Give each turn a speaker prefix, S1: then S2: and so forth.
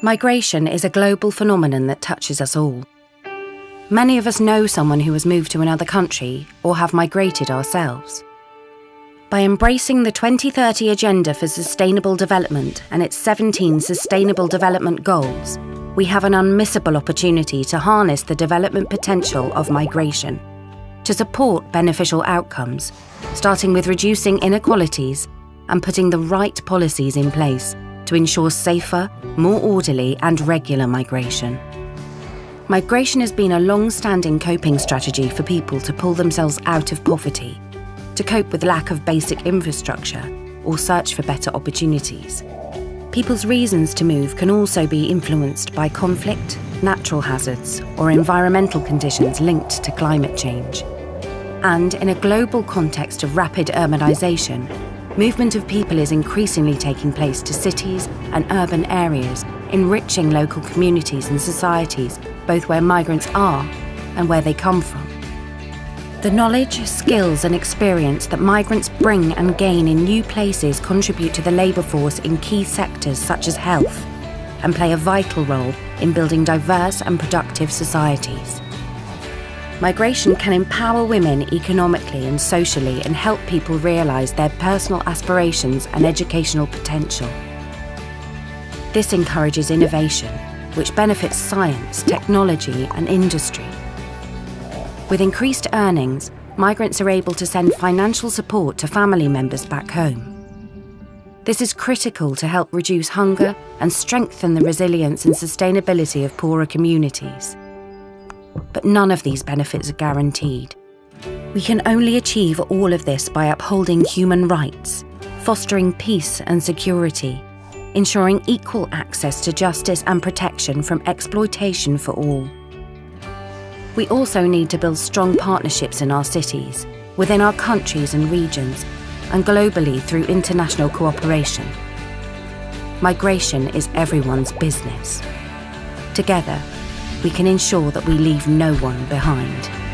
S1: Migration is a global phenomenon that touches us all. Many of us know someone who has moved to another country or have migrated ourselves. By embracing the 2030 Agenda for Sustainable Development and its 17 Sustainable Development Goals, we have an unmissable opportunity to harness the development potential of migration, to support beneficial outcomes, starting with reducing inequalities and putting the right policies in place to ensure safer, more orderly and regular migration. Migration has been a long-standing coping strategy for people to pull themselves out of poverty, to cope with lack of basic infrastructure or search for better opportunities. People's reasons to move can also be influenced by conflict, natural hazards or environmental conditions linked to climate change. And in a global context of rapid urbanisation, movement of people is increasingly taking place to cities and urban areas, enriching local communities and societies, both where migrants are and where they come from. The knowledge, skills and experience that migrants bring and gain in new places contribute to the labour force in key sectors such as health and play a vital role in building diverse and productive societies. Migration can empower women economically and socially and help people realise their personal aspirations and educational potential. This encourages innovation, which benefits science, technology and industry. With increased earnings, migrants are able to send financial support to family members back home. This is critical to help reduce hunger and strengthen the resilience and sustainability of poorer communities but none of these benefits are guaranteed. We can only achieve all of this by upholding human rights, fostering peace and security, ensuring equal access to justice and protection from exploitation for all. We also need to build strong partnerships in our cities, within our countries and regions, and globally through international cooperation. Migration is everyone's business. Together, we can ensure that we leave no one behind.